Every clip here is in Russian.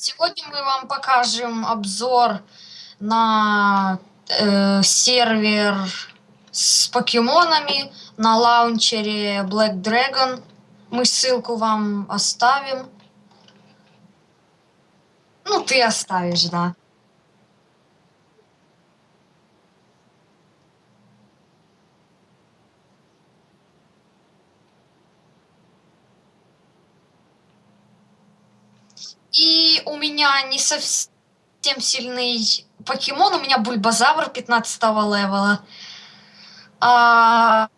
Сегодня мы вам покажем обзор на э, сервер с покемонами на лаунчере Black Dragon. Мы ссылку вам оставим. Ну, ты оставишь, да. И у меня не совсем сильный покемон, у меня бульбазавр 15 левела. А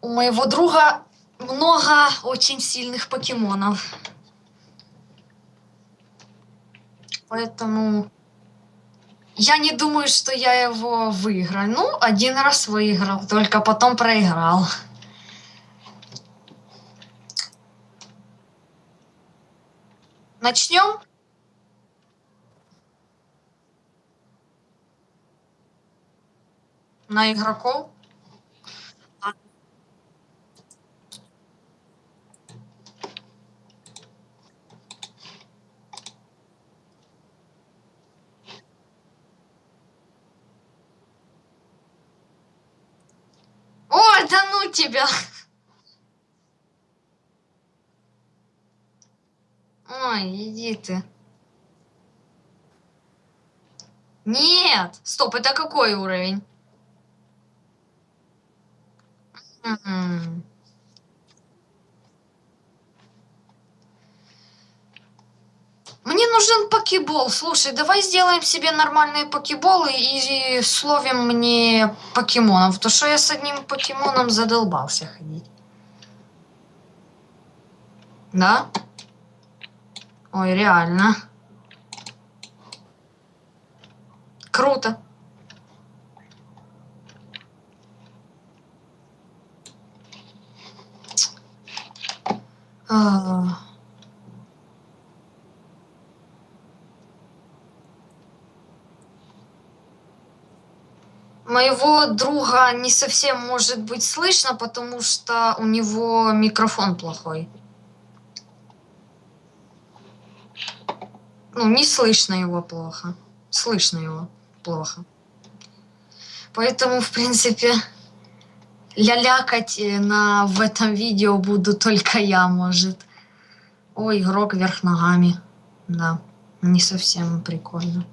у моего друга много очень сильных покемонов. Поэтому я не думаю, что я его выиграю. Ну, один раз выиграл, только потом проиграл. Начнем? На игроков? Ой, да ну тебя! Ой, иди ты. Нет! Стоп, это какой уровень? Мне нужен покебол. Слушай, давай сделаем себе нормальные покеболы и словим мне покемонов. То что я с одним покемоном задолбался ходить. Да? Ой, реально. Круто. А... Моего друга не совсем может быть слышно, потому что у него микрофон плохой. Ну, не слышно его плохо. Слышно его плохо. Поэтому, в принципе, лялякать э, на, в этом видео буду только я, может. Ой, игрок вверх ногами. Да, не совсем прикольно.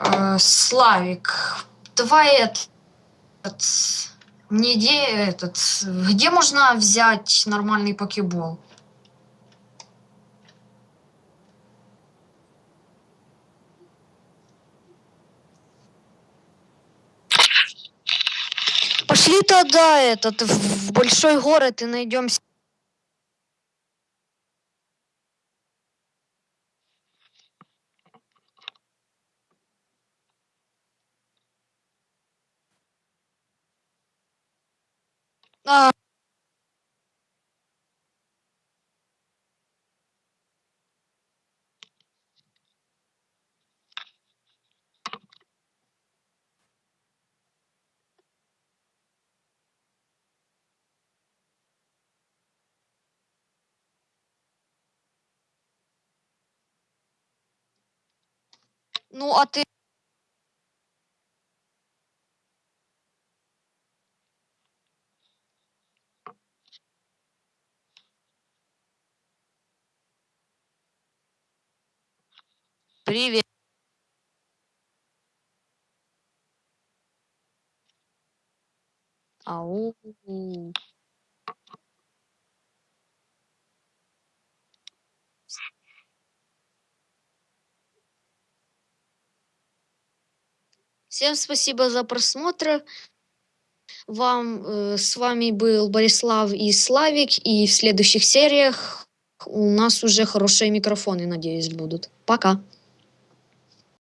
Э, Славик, давай этот, идея этот, где можно взять нормальный покебол? Пошли тогда этот в большой город и найдем А. Ну, а ты Привет. Ау. Всем спасибо за просмотр. Вам э, с вами был Борислав и Славик, и в следующих сериях у нас уже хорошие микрофоны, надеюсь, будут. Пока.